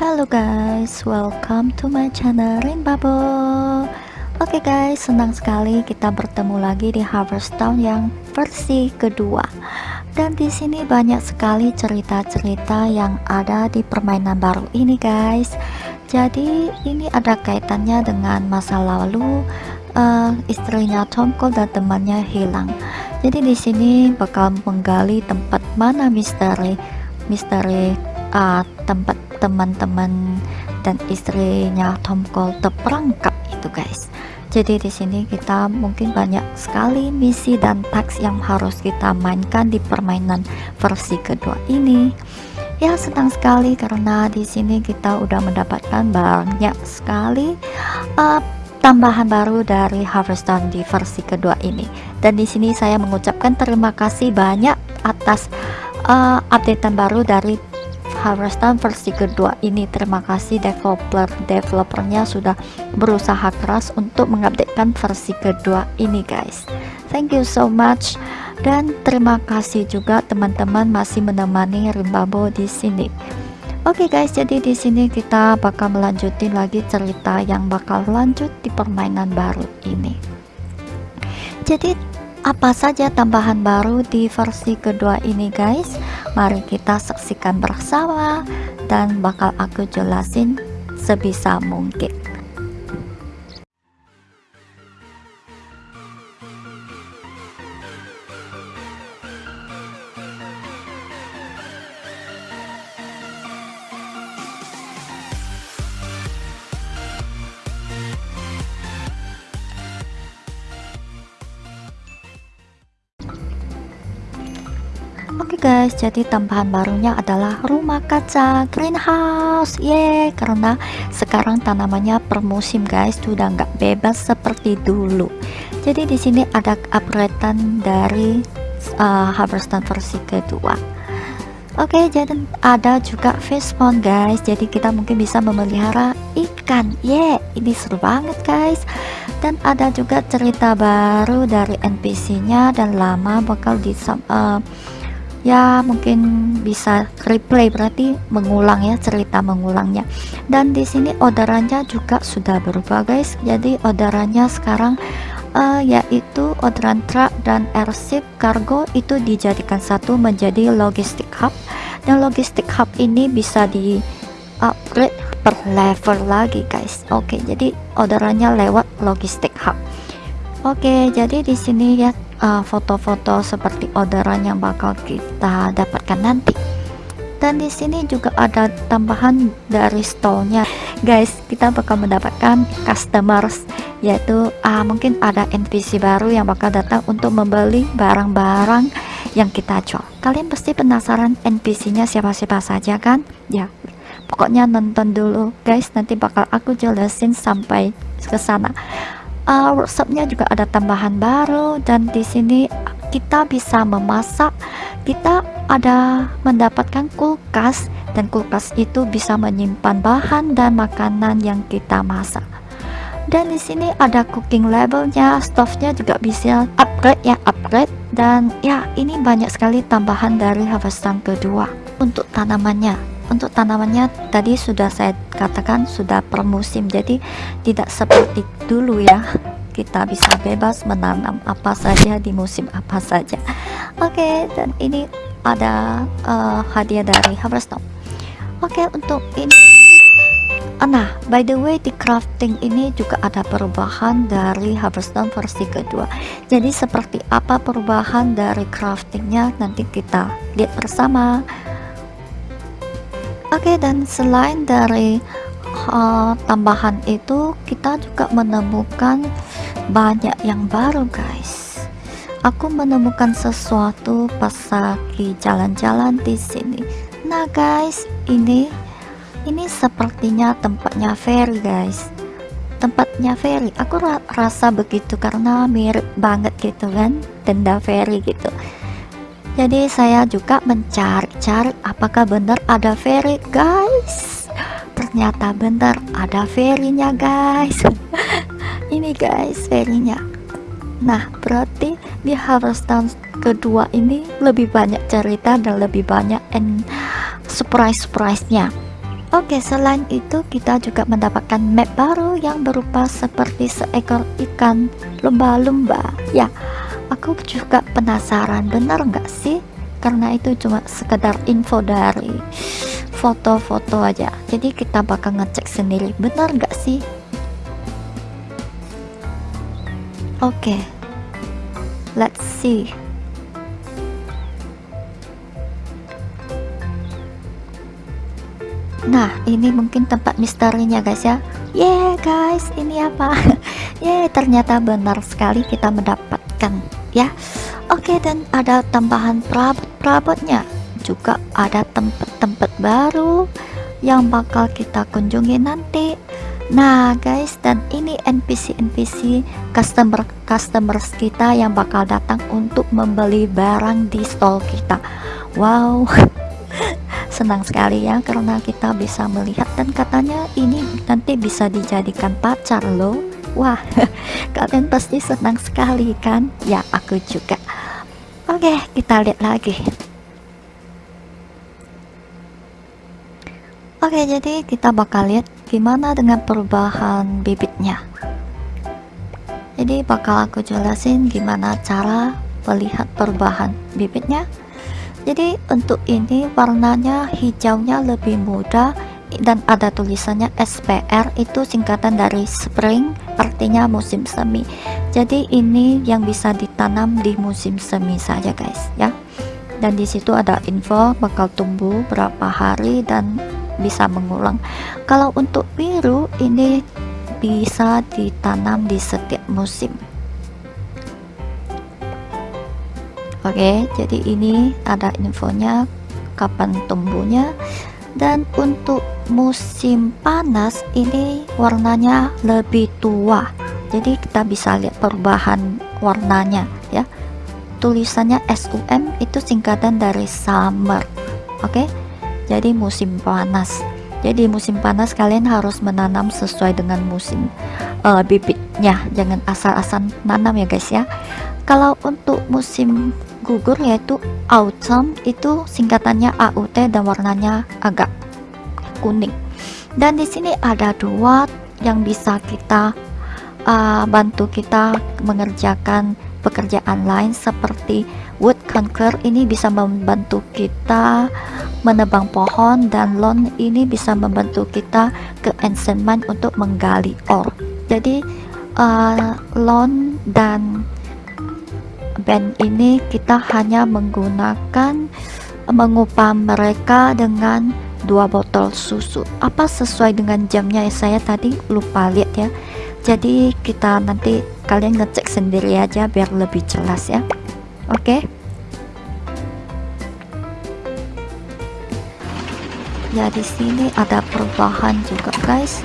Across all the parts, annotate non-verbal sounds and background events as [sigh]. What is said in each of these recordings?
Halo guys, welcome to my channel Rain Bubble. Oke okay guys, senang sekali kita bertemu lagi di Harvest Town yang versi kedua. Dan di sini banyak sekali cerita-cerita yang ada di permainan baru ini guys. Jadi ini ada kaitannya dengan masa lalu uh, istrinya Tom Cole dan temannya hilang. Jadi di sini bakal menggali tempat mana misteri misteri uh, tempat teman-teman dan istrinya Tom Cole terperangkap itu guys. Jadi di sini kita mungkin banyak sekali misi dan teks yang harus kita mainkan di permainan versi kedua ini. Ya senang sekali karena di sini kita udah mendapatkan banyak sekali uh, tambahan baru dari Harveston di versi kedua ini. Dan di sini saya mengucapkan terima kasih banyak atas uh, updatean baru dari Harvestan versi kedua ini. Terima kasih developer developernya sudah berusaha keras untuk mengupdatekan versi kedua ini guys. Thank you so much. Dan terima kasih juga teman-teman masih menemani Rimbabo di sini. Oke okay guys, jadi di sini kita bakal melanjutin lagi cerita yang bakal lanjut di permainan baru ini. Jadi apa saja tambahan baru di versi kedua ini guys mari kita saksikan bersama dan bakal aku jelasin sebisa mungkin Oke okay guys, jadi tambahan barunya adalah rumah kaca greenhouse. Ye, karena sekarang tanamannya per musim guys, sudah nggak bebas seperti dulu. Jadi di sini ada upgradean dari uh, harvestan versi kedua. Oke, okay, jadi ada juga fish pond guys. Jadi kita mungkin bisa memelihara ikan. Ye, ini seru banget guys. Dan ada juga cerita baru dari NPC-nya dan lama bakal di uh, ya mungkin bisa replay berarti mengulang ya cerita mengulangnya. Dan di sini orderannya juga sudah berubah guys. Jadi orderannya sekarang uh, yaitu orderan truk dan airship cargo itu dijadikan satu menjadi logistik hub. Dan logistik hub ini bisa di upgrade per level lagi guys. Oke jadi orderannya lewat logistik hub oke jadi di sini ya Eh, foto-foto uh, seperti orderan yang bakal kita dapatkan nanti. Dan di sini juga ada tambahan dari stolnya guys kita bakal mendapatkan customers yaitu uh, mungkin ada NPC baru yang bakal datang untuk membeli barang-barang yang kita jual. Kalian pasti penasaran NPC nya siapa-siapa saja kan? Ya pokoknya nonton dulu. Guys nanti bakal aku jelasin sampai ke sana uh, workshopnya juga ada tambahan baru dan di sini kita bisa memasak. Kita ada mendapatkan kulkas dan kulkas itu bisa menyimpan bahan dan makanan yang kita masak. Dan di sini ada cooking labelnya stove-nya juga bisa upgrade ya upgrade. Dan ya ini banyak sekali tambahan dari harvestan kedua untuk tanamannya untuk tanamannya tadi sudah saya katakan sudah per musim jadi tidak seperti dulu ya kita bisa bebas menanam apa saja di musim apa saja oke okay, dan ini ada uh, hadiah dari Harvestone oke okay, untuk ini Nah, by the way di crafting ini juga ada perubahan dari Harvestone versi kedua. Jadi seperti apa perubahan dari craftingnya nanti kita lihat bersama. Oke dan selain dari uh, tambahan itu kita juga menemukan banyak yang baru guys. Aku menemukan sesuatu pas lagi jalan-jalan di sini. Nah guys ini ini sepertinya tempatnya ferry guys. Tempatnya ferry. Aku ra rasa begitu karena mirip banget gitu kan tenda ferry gitu jadi saya juga mencari-cari apakah benar ada ferry guys. Ternyata benar ada ferinya guys. [laughs] Ini guys ferinya nah berarti di Harveston kedua ini lebih banyak cerita dan lebih banyak and surprise surprise nya Oke, selain itu kita juga mendapatkan map baru yang berupa seperti seekor ikan lumba-lumba. Ya, aku juga penasaran benar nggak sih? Karena itu cuma sekedar info dari foto-foto aja. Jadi kita bakal ngecek sendiri benar nggak sih? Oke, let's see. Nah, ini mungkin tempat misterinya guys ya. Yeah guys, ini apa? [laughs] yeah, ternyata benar sekali kita mendapatkan ya. Oke, dan ada tambahan perabot-perabotnya. Juga ada tempat-tempat baru yang bakal kita kunjungi nanti. Nah guys, dan ini NPC-NPC customer-customers kita yang bakal datang untuk membeli barang di stall kita. Wow, [laughs] senang sekali ya karena kita bisa melihat dan katanya ini nanti bisa dijadikan pacar loh wah [laughs] kalian pasti senang sekali kan? Ya aku juga. Oke kita lihat lagi. Oke jadi kita bakal lihat gimana dengan perubahan bibitnya. Jadi bakal aku jelasin gimana cara melihat perubahan bibitnya. Jadi untuk ini warnanya hijaunya lebih muda dan ada tulisannya SPR itu singkatan dari spring artinya musim semi. Jadi ini yang bisa ditanam di musim semi saja guys ya. Dan di situ ada info bakal tumbuh berapa hari dan bisa mengulang. Kalau untuk biru ini bisa ditanam di setiap musim. Oke, jadi ini ada infonya kapan tumbuhnya dan untuk musim panas ini warnanya lebih tua. Jadi kita bisa lihat perubahan warnanya ya. Tulisannya SUM itu singkatan dari summer. Oke. Jadi musim panas. Jadi musim panas kalian harus menanam sesuai dengan musim uh, bibitnya. Jangan asal-asal nanam ya guys ya. Kalau untuk musim gugur yaitu autumn itu singkatannya AUT dan warnanya agak kuning. Dan di sini ada dua yang bisa kita uh, bantu kita mengerjakan pekerjaan lain seperti wood conquer ini bisa membantu kita menebang pohon dan lawn ini bisa membantu kita ke enchantment untuk menggali ore. Jadi uh, lawn dan band ini kita hanya menggunakan mengupah mereka dengan dua botol susu. Apa sesuai dengan jamnya? Ya saya tadi lupa lihat ya. Jadi kita nanti kalian ngecek sendiri aja biar lebih jelas ya. Oke? Okay? ya di sini ada perubahan juga guys.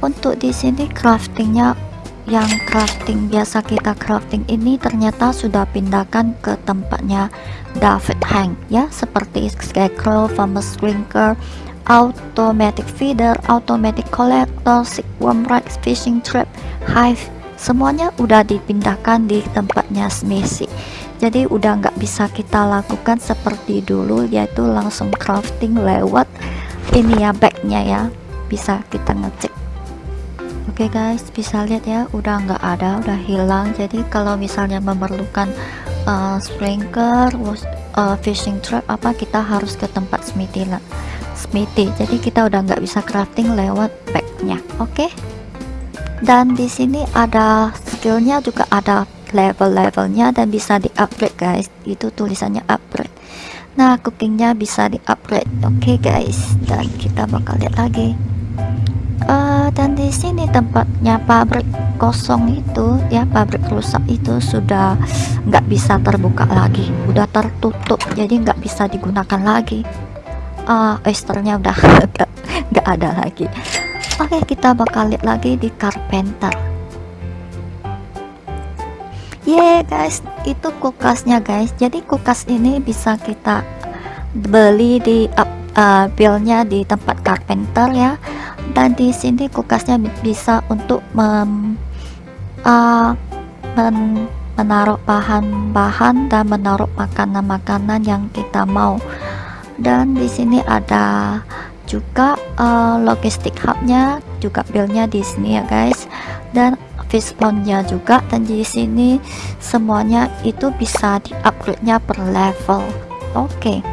Untuk di sini craftingnya yang crafting biasa kita crafting ini ternyata sudah pindahkan ke tempatnya David Hank ya. Seperti scarecrow, famous drinker, automatic feeder, automatic collector, worm rights, fishing trap, hive. Semuanya udah dipindahkan di tempatnya Smithy jadi udah nggak bisa kita lakukan seperti dulu yaitu langsung crafting lewat ini ya backnya ya. Bisa kita ngecek Oke okay guys, bisa lihat ya, udah nggak ada, udah hilang. Jadi kalau misalnya memerlukan uh, sprinkler, uh, fishing trap apa, kita harus ke tempat smithy lah. Smithy. Jadi kita udah nggak bisa crafting lewat packnya. Oke. Okay? Dan di sini ada skillnya juga ada level-levelnya dan bisa di upgrade guys. Itu tulisannya upgrade. Nah, cookingnya bisa di upgrade. Oke okay guys, dan kita bakal lihat lagi uh, dan di sini tempatnya pabrik kosong itu ya pabrik rusak itu sudah nggak bisa terbuka lagi. Udah tertutup jadi nggak bisa digunakan lagi. Uh, oysternya udah [laughs] nggak ada lagi. Oke okay, kita bakal lihat lagi di carpenter. Yeah guys itu kulkasnya guys. Jadi kulkas ini bisa kita beli di uh, uh, billnya di tempat carpenter ya dan di sini kulkasnya bisa untuk mem, uh, men, menaruh bahan-bahan dan menaruh makanan-makanan yang kita mau. Dan di sini ada juga uh, logistik hubnya juga buildnya di sini ya guys. Dan fishbone-nya juga. Dan di sini semuanya itu bisa di upgrade-nya per level. Oke. okay.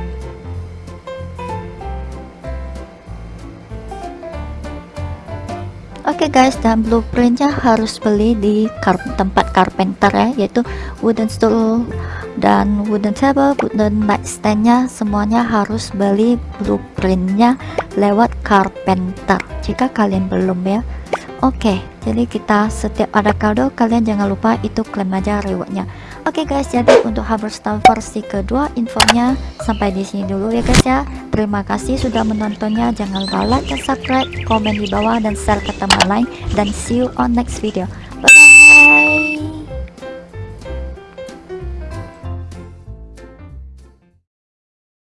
Oke okay guys, dan blueprintnya harus beli di kar tempat carpenter ya, yaitu wooden stool dan wooden table, wooden nightstandnya semuanya harus beli blueprintnya lewat carpenter. Jika kalian belum ya, oke. Okay, jadi kita setiap ada kado kalian jangan lupa itu klaim aja rewardnya. Oke okay guys, jadi untuk Harvestal versi kedua infonya sampai di sini dulu ya guys ya. Terima kasih sudah menontonnya. Jangan lupa like dan subscribe, komen di bawah dan share ke teman lain dan see you on next video.